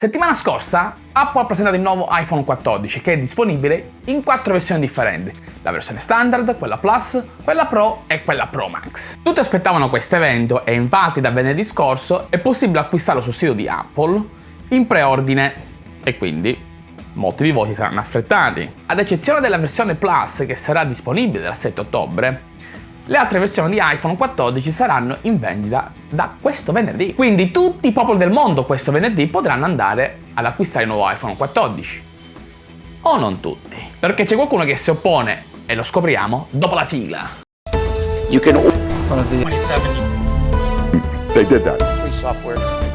Settimana scorsa Apple ha presentato il nuovo iPhone 14 che è disponibile in quattro versioni differenti, la versione standard, quella Plus, quella Pro e quella Pro Max. Tutti aspettavano questo evento e infatti da venerdì scorso è possibile acquistarlo sul sito di Apple in preordine e quindi molti di voi si saranno affrettati. Ad eccezione della versione Plus che sarà disponibile dal 7 ottobre, le altre versioni di iPhone 14 saranno in vendita da questo venerdì. Quindi tutti i popoli del mondo questo venerdì potranno andare ad acquistare il nuovo iPhone 14. O non tutti. Perché c'è qualcuno che si oppone e lo scopriamo dopo la sigla. You can 27 They did that. free software.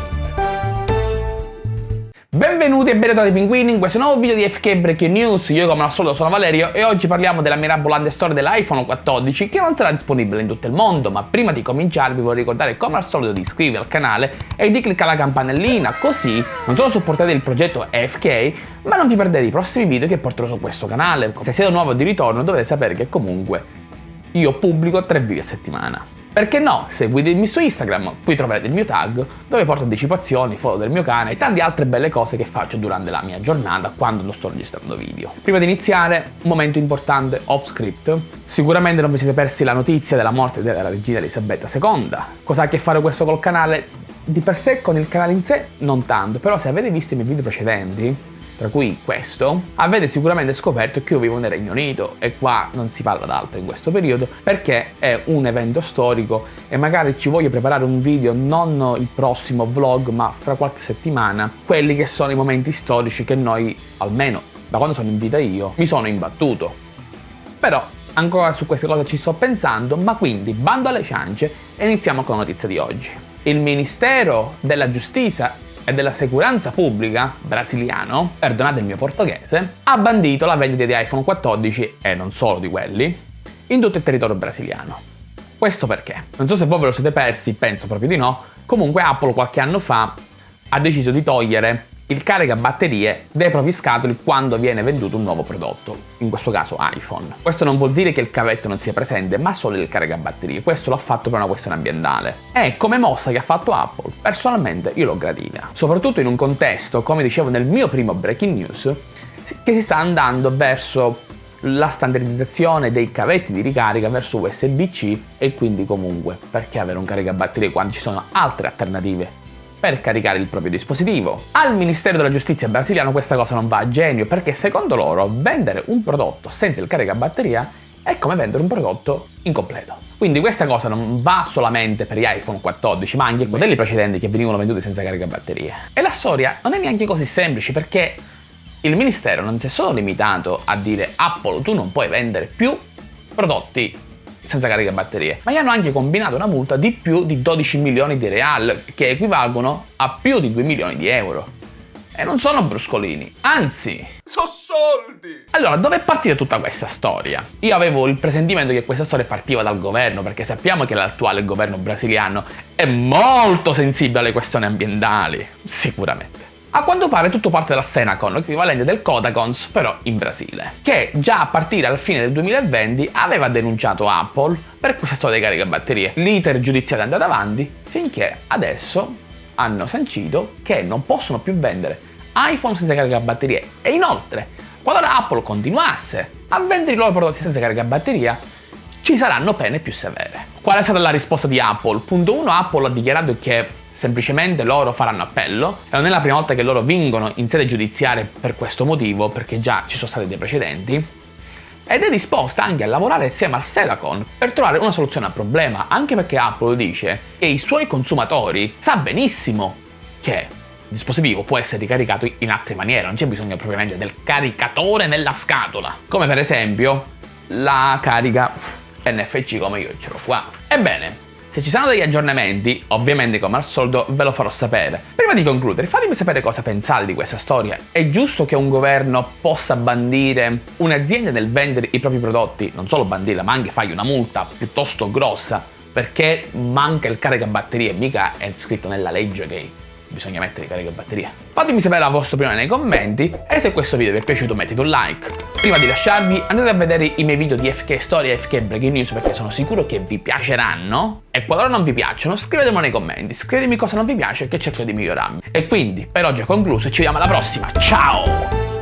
Benvenuti e benvenuti pinguini in questo nuovo video di FK Breaking News, io come al solito sono Valerio e oggi parliamo della mirabolante storia dell'iPhone 14 che non sarà disponibile in tutto il mondo, ma prima di cominciare vi vorrei ricordare come al solito di iscrivervi al canale e di cliccare la campanellina, così non solo supportate il progetto FK, ma non vi perdete i prossimi video che porterò su questo canale. Se siete nuovo di ritorno dovete sapere che comunque io pubblico 3 video a settimana. Perché no, seguitemi su Instagram, qui troverete il mio tag, dove porto anticipazioni, foto del mio cane e tante altre belle cose che faccio durante la mia giornata quando non sto registrando video. Prima di iniziare, un momento importante off script. Sicuramente non vi siete persi la notizia della morte della regina Elisabetta II. Cosa ha a che fare questo col canale? Di per sé con il canale in sé non tanto, però se avete visto i miei video precedenti, tra cui questo, avete sicuramente scoperto che io vivo nel Regno Unito e qua non si parla d'altro in questo periodo perché è un evento storico e magari ci voglio preparare un video non il prossimo vlog ma fra qualche settimana, quelli che sono i momenti storici che noi, almeno da quando sono in vita io, mi sono imbattuto. Però ancora su queste cose ci sto pensando, ma quindi bando alle ciance e iniziamo con la notizia di oggi. Il Ministero della Giustizia e della Sicurezza Pubblica brasiliano, perdonate il mio portoghese, ha bandito la vendita di iPhone 14 e non solo di quelli in tutto il territorio brasiliano. Questo perché? Non so se voi ve lo siete persi, penso proprio di no, comunque Apple qualche anno fa ha deciso di togliere il caricabatterie dai propri scatoli quando viene venduto un nuovo prodotto, in questo caso iPhone. Questo non vuol dire che il cavetto non sia presente, ma solo il caricabatterie, questo l'ho fatto per una questione ambientale. E come mossa che ha fatto Apple, personalmente io l'ho gradita. Soprattutto in un contesto, come dicevo nel mio primo breaking news, che si sta andando verso la standardizzazione dei cavetti di ricarica verso USB-C e quindi comunque perché avere un caricabatterie quando ci sono altre alternative per caricare il proprio dispositivo. Al Ministero della Giustizia brasiliano questa cosa non va a genio perché secondo loro vendere un prodotto senza il caricabatteria è come vendere un prodotto incompleto. Quindi questa cosa non va solamente per gli iPhone 14 ma anche i modelli precedenti che venivano venduti senza caricabatterie. E la storia non è neanche così semplice perché il Ministero non si è solo limitato a dire Apple tu non puoi vendere più prodotti senza caricabatterie, ma gli hanno anche combinato una multa di più di 12 milioni di real, che equivalgono a più di 2 milioni di euro. E non sono bruscolini, anzi... So soldi! Allora, dove è partita tutta questa storia? Io avevo il presentimento che questa storia partiva dal governo, perché sappiamo che l'attuale governo brasiliano è molto sensibile alle questioni ambientali, sicuramente. A quanto pare tutto parte dalla Senacon, equivalente del Kodakons, però in Brasile, che già a partire dal fine del 2020 aveva denunciato Apple per questa storia dei caricabatterie. L'iter giudiziario è andato avanti finché adesso hanno sancito che non possono più vendere iPhone senza caricabatterie e inoltre, qualora Apple continuasse a vendere i loro prodotti senza caricabatteria, ci saranno pene più severe. Qual è stata la risposta di Apple? Punto 1, Apple ha dichiarato che semplicemente loro faranno appello e non è la prima volta che loro vincono in sede giudiziaria per questo motivo, perché già ci sono stati dei precedenti, ed è disposta anche a lavorare insieme al Sedacon per trovare una soluzione al problema, anche perché Apple dice che i suoi consumatori sa benissimo che il dispositivo può essere ricaricato in altre maniere, non c'è bisogno propriamente del caricatore nella scatola, come per esempio la carica NFC come io ce l'ho qua. Ebbene, se ci saranno degli aggiornamenti, ovviamente come al solito ve lo farò sapere. Prima di concludere, fatemi sapere cosa pensate di questa storia. È giusto che un governo possa bandire un'azienda nel vendere i propri prodotti, non solo bandirla, ma anche fargli una multa piuttosto grossa, perché manca il caricabatterie, mica è scritto nella legge che bisogna mettere carica batteria. Fatemi sapere la vostra opinione nei commenti e se questo video vi è piaciuto mettete un like. Prima di lasciarvi andate a vedere i miei video di FK Storia e FK Breaking News perché sono sicuro che vi piaceranno e qualora non vi piacciono scrivetemelo nei commenti, scrivetemi cosa non vi piace che cerco di migliorarmi. E quindi per oggi è concluso e ci vediamo alla prossima, ciao!